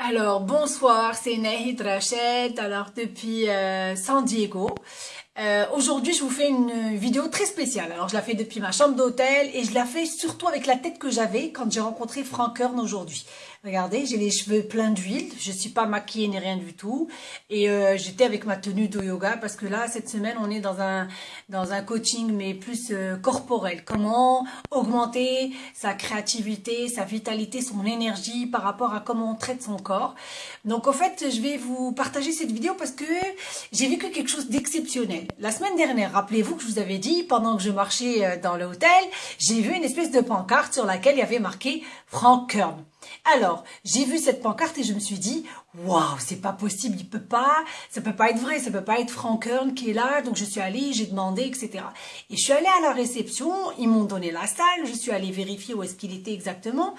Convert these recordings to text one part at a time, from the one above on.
Alors, bonsoir, c'est Nahid Rached, alors depuis euh, San Diego. Euh, Aujourd'hui, je vous fais une vidéo très spéciale. Alors, je la fais depuis ma chambre d'hôtel et je la fais surtout avec la tête que j'avais quand j'ai rencontré Frank Kern aujourd'hui. Regardez, j'ai les cheveux pleins d'huile, je suis pas maquillée ni rien du tout. Et euh, j'étais avec ma tenue de yoga parce que là, cette semaine, on est dans un, dans un coaching mais plus euh, corporel. Comment augmenter sa créativité, sa vitalité, son énergie par rapport à comment on traite son corps. Donc en fait, je vais vous partager cette vidéo parce que j'ai vécu quelque chose d'exceptionnel. La semaine dernière, rappelez-vous que je vous avais dit, pendant que je marchais euh, dans l'hôtel, j'ai vu une espèce de pancarte sur laquelle il y avait marqué Frank Kern. Alors, j'ai vu cette pancarte et je me suis dit, waouh, c'est pas possible, il peut pas, ça peut pas être vrai, ça peut pas être Frank Kern qui est là. Donc je suis allée, j'ai demandé, etc. Et je suis allée à la réception, ils m'ont donné la salle, je suis allée vérifier où est-ce qu'il était exactement.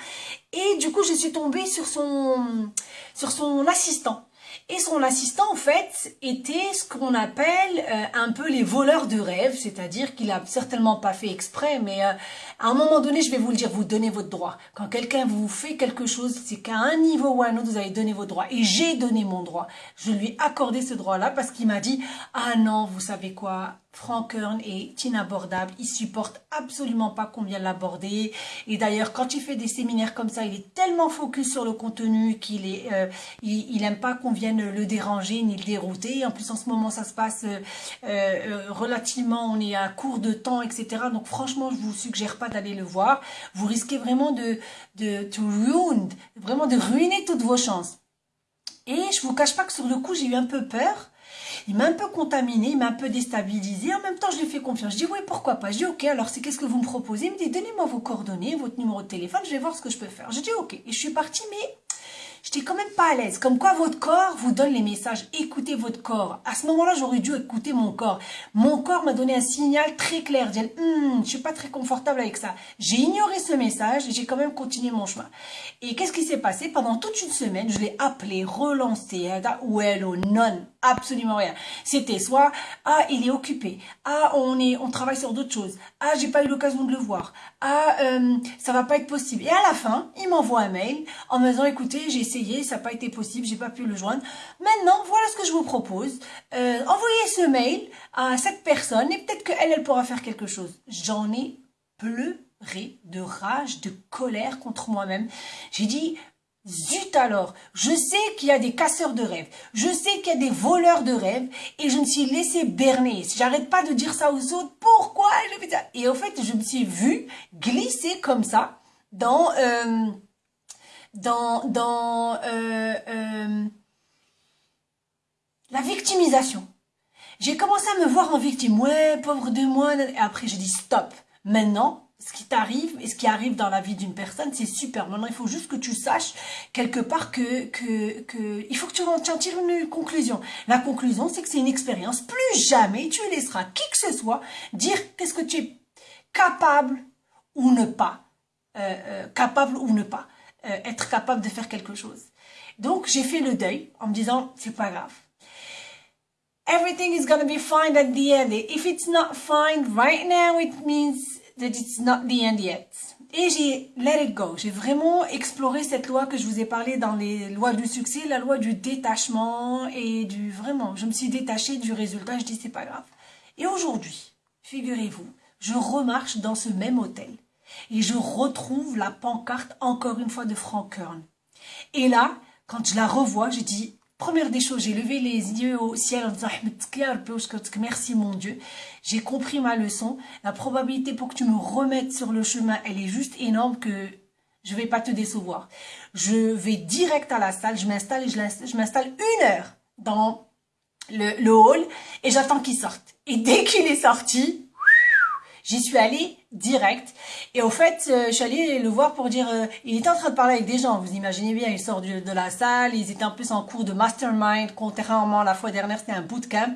Et du coup, je suis tombée sur son, sur son assistant. Et son assistant, en fait, était ce qu'on appelle euh, un peu les voleurs de rêve, c'est-à-dire qu'il a certainement pas fait exprès, mais euh, à un moment donné, je vais vous le dire, vous donnez votre droit. Quand quelqu'un vous fait quelque chose, c'est qu'à un niveau ou à un autre, vous avez donné votre droit. Et j'ai donné mon droit. Je lui ai accordé ce droit-là parce qu'il m'a dit, ah non, vous savez quoi, Frank Kern est inabordable, il supporte absolument pas qu'on vienne l'aborder. Et d'ailleurs, quand il fait des séminaires comme ça, il est tellement focus sur le contenu qu'il est, euh, il, aime pas qu'on vienne le déranger ni le dérouter. En plus, en ce moment, ça se passe euh, euh, relativement, on est à court de temps, etc. Donc, franchement, je vous suggère pas d'aller le voir. Vous risquez vraiment de, de to ruin, vraiment de ruiner toutes vos chances. Et je vous cache pas que sur le coup, j'ai eu un peu peur il m'a un peu contaminé, il m'a un peu déstabilisé. En même temps, je lui fais confiance. Je dis oui, pourquoi pas? Je dis ok, alors c'est qu'est-ce que vous me proposez? Il me dit donnez-moi vos coordonnées, votre numéro de téléphone, je vais voir ce que je peux faire. Je dis ok. Et je suis partie, mais j'étais quand même pas à l'aise. Comme quoi votre corps vous donne les messages. Écoutez votre corps. À ce moment-là, j'aurais dû écouter mon corps. Mon corps m'a donné un signal très clair. Je hum, je suis pas très confortable avec ça. J'ai ignoré ce message et j'ai quand même continué mon chemin. Et qu'est-ce qui s'est passé? Pendant toute une semaine, je l'ai appelé, relancé, ou non, absolument rien. C'était soit ah il est occupé, ah on travaille sur d'autres choses, ah j'ai pas eu l'occasion de le voir, ah euh, ça va pas être possible. Et à la fin, il m'envoie un mail en me disant écoutez j'ai essayé, ça n'a pas été possible, j'ai pas pu le joindre. Maintenant, voilà ce que je vous propose. Euh, envoyez ce mail à cette personne et peut-être qu'elle, elle pourra faire quelque chose. J'en ai pleuré de rage, de colère contre moi-même. J'ai dit, Zut alors, je sais qu'il y a des casseurs de rêves, je sais qu'il y a des voleurs de rêves et je me suis laissé berner. J'arrête pas de dire ça aux autres, pourquoi? Et au fait, je me suis vue glisser comme ça dans euh, dans, euh, euh, la victimisation. J'ai commencé à me voir en victime. Ouais, pauvre de moi. Et après, j'ai dit stop. Maintenant, ce qui t'arrive et ce qui arrive dans la vie d'une personne, c'est super. Maintenant, il faut juste que tu saches quelque part que, que, que il faut que tu en tires une conclusion. La conclusion, c'est que c'est une expérience. Plus jamais tu laisseras qui que ce soit dire qu'est-ce que tu es capable ou ne pas. Euh, capable ou ne pas. Euh, être capable de faire quelque chose. Donc, j'ai fait le deuil en me disant, c'est pas grave. Everything is to be fine at the end. If it's not fine right now, it means that it's not the end yet. Et j'ai let it go. J'ai vraiment exploré cette loi que je vous ai parlé dans les lois du succès, la loi du détachement et du vraiment. Je me suis détachée du résultat. Je dis c'est pas grave. Et aujourd'hui, figurez-vous, je remarche dans ce même hôtel et je retrouve la pancarte encore une fois de Frank Kern. Et là, quand je la revois, je dis, première des choses, j'ai levé les yeux au ciel en disant, merci mon Dieu, j'ai compris ma leçon, la probabilité pour que tu me remettes sur le chemin, elle est juste énorme que je vais pas te décevoir. Je vais direct à la salle, je m'installe et je m'installe une heure dans le, le hall et j'attends qu'il sorte. Et dès qu'il est sorti, J'y suis allée direct. Et au fait, euh, je suis allée le voir pour dire, euh, il était en train de parler avec des gens. Vous imaginez bien, il sort de, la salle, ils étaient en plus en cours de mastermind, contrairement la fois dernière, c'était un bootcamp.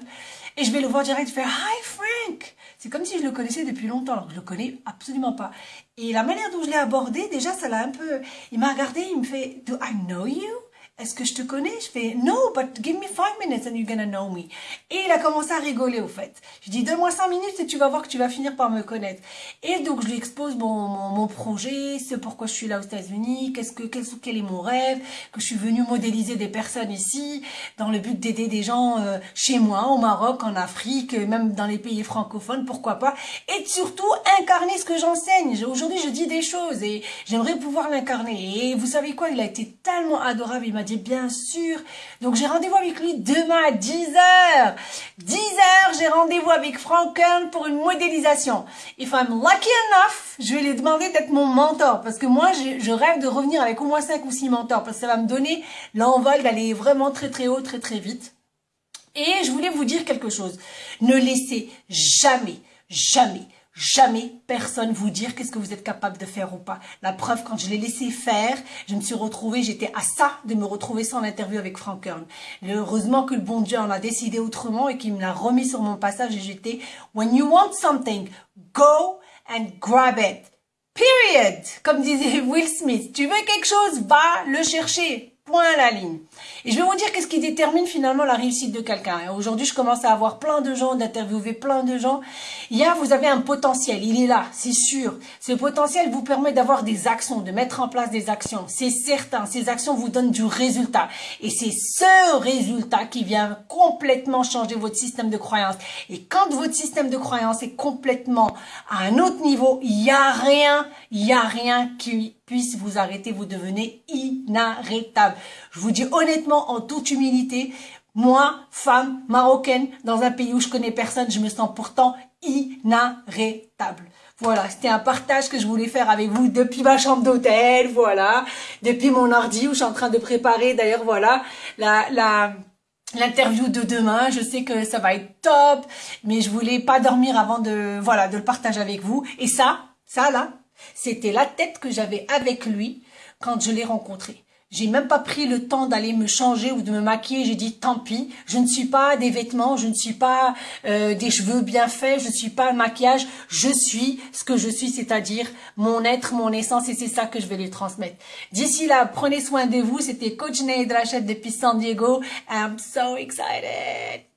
Et je vais le voir direct, faire Hi Frank. C'est comme si je le connaissais depuis longtemps, alors que je le connais absolument pas. Et la manière dont je l'ai abordé, déjà, ça l'a un peu. Il m'a regardé, il me fait Do I know you? Est-ce que je te connais? Je fais, no, but give me five minutes and you're gonna know me. Et il a commencé à rigoler au fait. Je dis, donne-moi cinq minutes et tu vas voir que tu vas finir par me connaître. Et donc je lui expose mon, mon, projet, ce pourquoi je suis là aux États-Unis, qu'est-ce que quel, quel, est mon rêve, que je suis venue modéliser des personnes ici dans le but d'aider des gens euh, chez moi, au Maroc, en Afrique, même dans les pays francophones, pourquoi pas. Et surtout incarner ce que j'enseigne. Aujourd'hui, je dis des choses et j'aimerais pouvoir l'incarner. Et vous savez quoi? Il a été tellement adorable. Dit bien sûr. Donc j'ai rendez-vous avec lui demain à 10h. 10h, j'ai rendez-vous avec Frank Kern pour une modélisation. If I'm lucky enough, je vais lui demander d'être mon mentor. Parce que moi, je, rêve de revenir avec au moins 5 ou 6 mentors. Parce que ça va me donner l'envol d'aller vraiment très très haut, très très vite. Et je voulais vous dire quelque chose. Ne laissez jamais, jamais jamais personne vous dire qu'est-ce que vous êtes capable de faire ou pas. La preuve, quand je l'ai laissé faire, je me suis retrouvée, j'étais à ça de me retrouver sans l'interview avec Frank Kern. Heureusement que le bon Dieu en a décidé autrement et qu'il me l'a remis sur mon passage et j'étais, when you want something, go and grab it. Period. Comme disait Will Smith. Tu veux quelque chose, va le chercher. Point à la ligne. Et je vais vous dire qu'est-ce qui détermine finalement la réussite de quelqu'un. Aujourd'hui, je commence à avoir plein de gens, d'interviewer plein de gens. Il y a, vous avez un potentiel, il est là, c'est sûr. Ce potentiel vous permet d'avoir des actions, de mettre en place des actions. C'est certain, ces actions vous donnent du résultat. Et c'est ce résultat qui vient complètement changer votre système de croyance. Et quand votre système de croyance est complètement à un autre niveau, il n'y a rien, il n'y a rien qui puisse vous arrêter, vous devenez inarrêtable. Je vous dis honnêtement, en toute humilité, moi, femme marocaine, dans un pays où je connais personne, je me sens pourtant inarrêtable. Voilà, c'était un partage que je voulais faire avec vous depuis ma chambre d'hôtel, voilà, depuis mon ordi où je suis en train de préparer, d'ailleurs, voilà, la, l'interview de demain. Je sais que ça va être top, mais je voulais pas dormir avant de, voilà, de le partager avec vous. Et ça, ça là, c'était la tête que j'avais avec lui quand je l'ai rencontré. J'ai même pas pris le temps d'aller me changer ou de me maquiller. J'ai dit tant pis. Je ne suis pas des vêtements, je ne suis pas euh, des cheveux bien faits, je ne suis pas un maquillage. Je suis ce que je suis, c'est-à-dire mon être, mon essence, et c'est ça que je vais lui transmettre. D'ici là, prenez soin de vous. C'était Coach Nate Rachel depuis San Diego. I'm so excited.